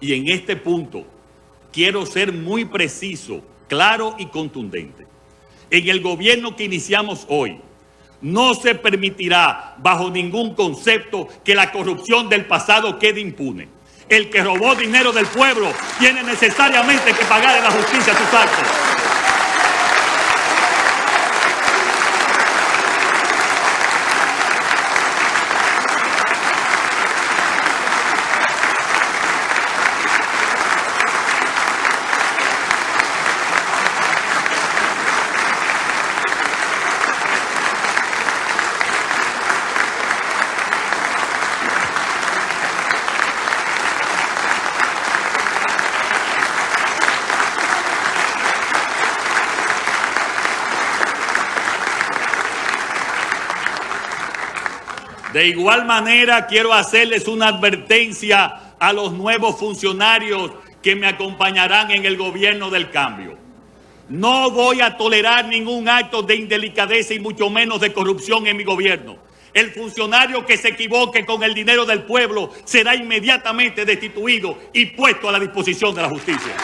Y en este punto quiero ser muy preciso, claro y contundente. En el gobierno que iniciamos hoy, no se permitirá bajo ningún concepto que la corrupción del pasado quede impune. El que robó dinero del pueblo tiene necesariamente que pagar en la justicia sus actos. De igual manera, quiero hacerles una advertencia a los nuevos funcionarios que me acompañarán en el gobierno del cambio. No voy a tolerar ningún acto de indelicadeza y mucho menos de corrupción en mi gobierno. El funcionario que se equivoque con el dinero del pueblo será inmediatamente destituido y puesto a la disposición de la justicia.